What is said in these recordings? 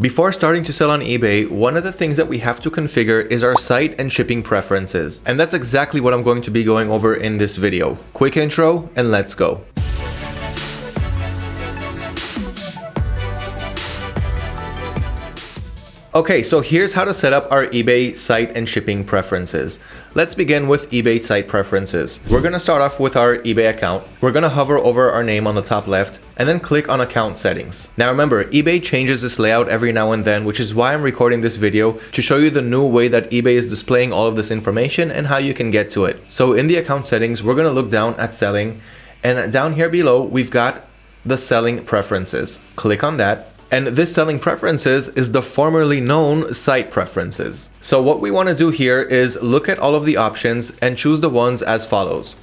Before starting to sell on eBay, one of the things that we have to configure is our site and shipping preferences. And that's exactly what I'm going to be going over in this video. Quick intro and let's go. Okay, so here's how to set up our eBay site and shipping preferences. Let's begin with eBay site preferences. We're gonna start off with our eBay account. We're gonna hover over our name on the top left and then click on account settings. Now remember, eBay changes this layout every now and then, which is why I'm recording this video to show you the new way that eBay is displaying all of this information and how you can get to it. So in the account settings, we're gonna look down at selling and down here below, we've got the selling preferences. Click on that and this selling preferences is the formerly known site preferences. So what we want to do here is look at all of the options and choose the ones as follows.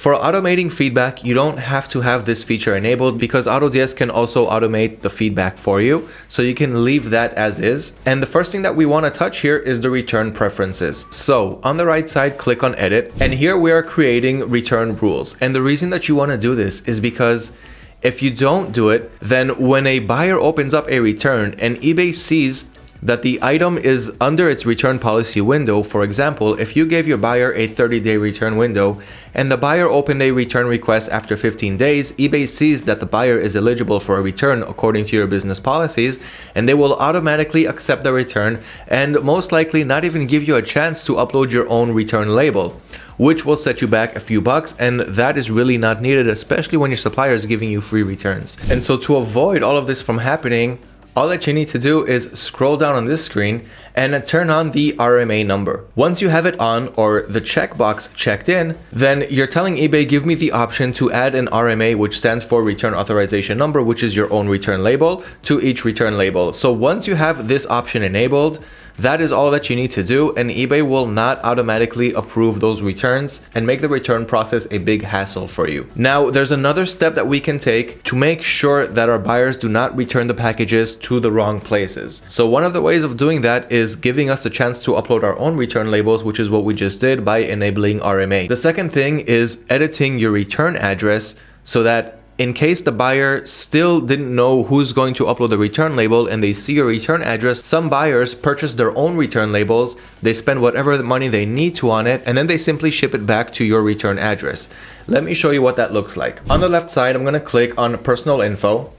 For automating feedback, you don't have to have this feature enabled because AutoDS can also automate the feedback for you. So you can leave that as is. And the first thing that we want to touch here is the return preferences. So on the right side, click on edit. And here we are creating return rules. And the reason that you want to do this is because if you don't do it, then when a buyer opens up a return and eBay sees that the item is under its return policy window, for example, if you gave your buyer a 30-day return window and the buyer opened a return request after 15 days, eBay sees that the buyer is eligible for a return according to your business policies and they will automatically accept the return and most likely not even give you a chance to upload your own return label which will set you back a few bucks and that is really not needed especially when your supplier is giving you free returns. And so to avoid all of this from happening all that you need to do is scroll down on this screen and turn on the RMA number. Once you have it on or the checkbox checked in, then you're telling eBay give me the option to add an RMA which stands for return authorization number which is your own return label to each return label. So once you have this option enabled, that is all that you need to do and eBay will not automatically approve those returns and make the return process a big hassle for you. Now, there's another step that we can take to make sure that our buyers do not return the packages to the wrong places. So one of the ways of doing that is giving us the chance to upload our own return labels, which is what we just did by enabling RMA. The second thing is editing your return address so that in case the buyer still didn't know who's going to upload the return label and they see your return address, some buyers purchase their own return labels, they spend whatever money they need to on it, and then they simply ship it back to your return address. Let me show you what that looks like. On the left side, I'm going to click on personal info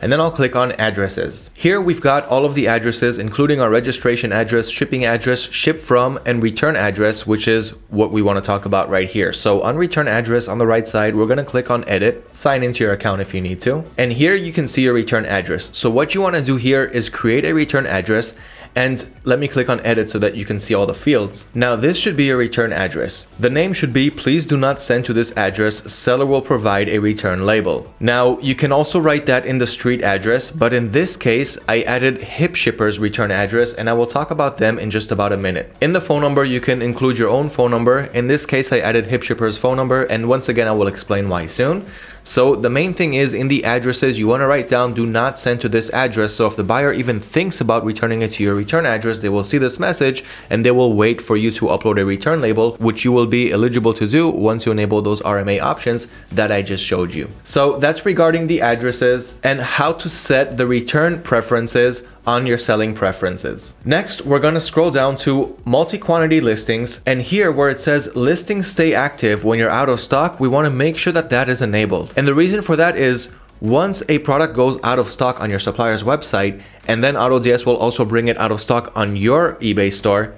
and then I'll click on addresses. Here we've got all of the addresses, including our registration address, shipping address, ship from, and return address, which is what we want to talk about right here. So on return address on the right side, we're going to click on edit, sign into your account if you need to. And here you can see your return address. So what you want to do here is create a return address and let me click on edit so that you can see all the fields. Now this should be a return address. The name should be please do not send to this address, seller will provide a return label. Now you can also write that in the street address, but in this case I added HipShipper's return address and I will talk about them in just about a minute. In the phone number you can include your own phone number. In this case I added HipShipper's phone number and once again I will explain why soon. So the main thing is in the addresses, you want to write down do not send to this address. So if the buyer even thinks about returning it to your return address, they will see this message and they will wait for you to upload a return label, which you will be eligible to do once you enable those RMA options that I just showed you. So that's regarding the addresses and how to set the return preferences on your selling preferences. Next, we're going to scroll down to multi-quantity listings. And here where it says listings stay active when you're out of stock, we want to make sure that that is enabled. And the reason for that is once a product goes out of stock on your supplier's website, and then AutoDS will also bring it out of stock on your eBay store,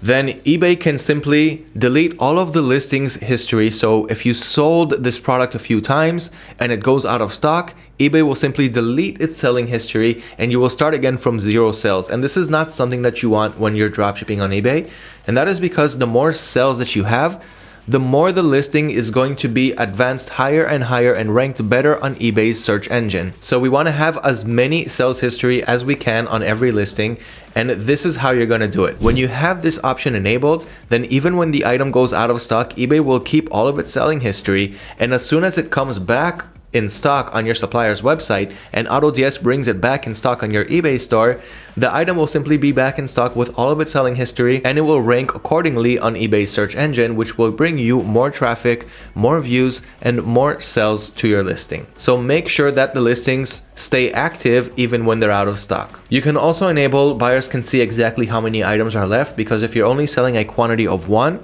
then eBay can simply delete all of the listings history. So if you sold this product a few times and it goes out of stock, eBay will simply delete its selling history and you will start again from zero sales. And this is not something that you want when you're dropshipping on eBay. And that is because the more sales that you have, the more the listing is going to be advanced higher and higher and ranked better on eBay's search engine. So we want to have as many sales history as we can on every listing and this is how you're going to do it. When you have this option enabled, then even when the item goes out of stock, eBay will keep all of its selling history and as soon as it comes back in stock on your supplier's website and AutoDS brings it back in stock on your eBay store, the item will simply be back in stock with all of its selling history and it will rank accordingly on eBay's search engine, which will bring you more traffic, more views, and more sales to your listing. So make sure that the listings stay active even when they're out of stock. You can also enable buyers can see exactly how many items are left because if you're only selling a quantity of one,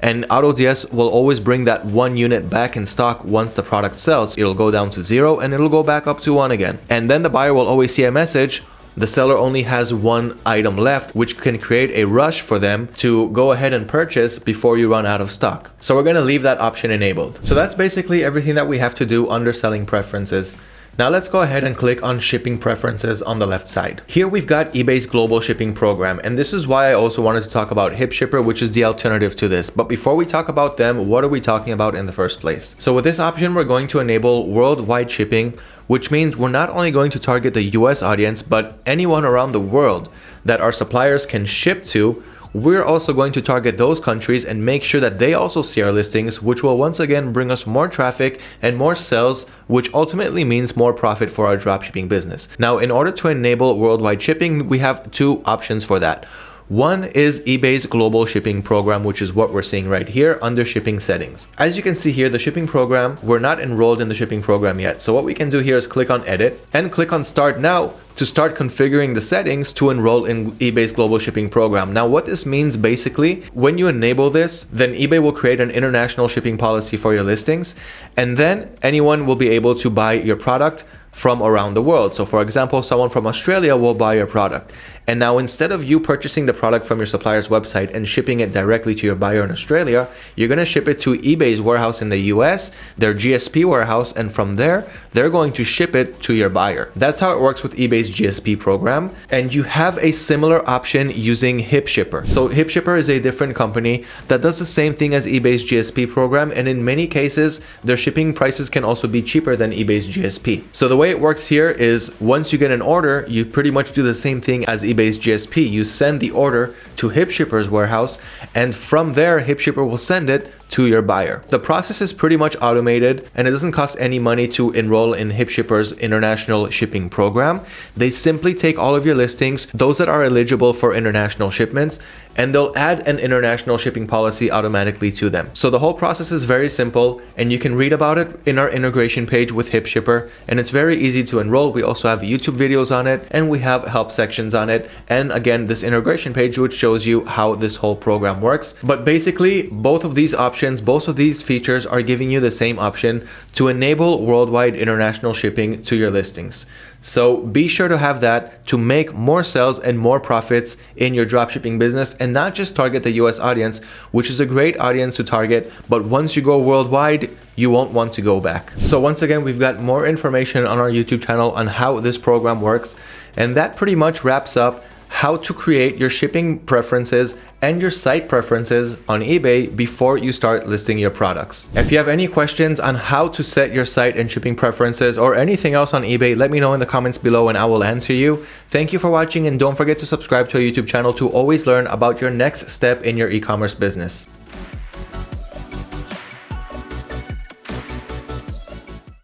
and AutoDS will always bring that one unit back in stock once the product sells. It'll go down to zero and it'll go back up to one again. And then the buyer will always see a message the seller only has one item left, which can create a rush for them to go ahead and purchase before you run out of stock. So we're going to leave that option enabled. So that's basically everything that we have to do under selling preferences. Now let's go ahead and click on shipping preferences on the left side. Here we've got eBay's global shipping program and this is why I also wanted to talk about HipShipper which is the alternative to this. But before we talk about them, what are we talking about in the first place? So with this option we're going to enable worldwide shipping which means we're not only going to target the US audience but anyone around the world that our suppliers can ship to we're also going to target those countries and make sure that they also see our listings, which will once again bring us more traffic and more sales, which ultimately means more profit for our dropshipping business. Now, in order to enable worldwide shipping, we have two options for that. One is eBay's global shipping program, which is what we're seeing right here under shipping settings. As you can see here, the shipping program, we're not enrolled in the shipping program yet. So what we can do here is click on edit and click on start now to start configuring the settings to enroll in eBay's global shipping program. Now what this means basically, when you enable this, then eBay will create an international shipping policy for your listings and then anyone will be able to buy your product from around the world. So for example, someone from Australia will buy your product. And now instead of you purchasing the product from your supplier's website and shipping it directly to your buyer in Australia, you're going to ship it to eBay's warehouse in the US, their GSP warehouse, and from there, they're going to ship it to your buyer. That's how it works with eBay's GSP program. And you have a similar option using HipShipper. So HipShipper is a different company that does the same thing as eBay's GSP program. And in many cases, their shipping prices can also be cheaper than eBay's GSP. So the way it works here is once you get an order, you pretty much do the same thing as eBay's GSP. You send the order to HipShipper's warehouse, and from there, HipShipper will send it to your buyer. The process is pretty much automated and it doesn't cost any money to enroll in HipShipper's international shipping program. They simply take all of your listings, those that are eligible for international shipments, and they'll add an international shipping policy automatically to them. So the whole process is very simple and you can read about it in our integration page with HipShipper and it's very easy to enroll. We also have YouTube videos on it and we have help sections on it. And again, this integration page which shows you how this whole program works. But basically both of these options options, both of these features are giving you the same option to enable worldwide international shipping to your listings. So be sure to have that to make more sales and more profits in your dropshipping business and not just target the US audience, which is a great audience to target, but once you go worldwide, you won't want to go back. So once again, we've got more information on our YouTube channel on how this program works. And that pretty much wraps up how to create your shipping preferences and your site preferences on eBay before you start listing your products. If you have any questions on how to set your site and shipping preferences or anything else on eBay, let me know in the comments below and I will answer you. Thank you for watching and don't forget to subscribe to our YouTube channel to always learn about your next step in your e-commerce business.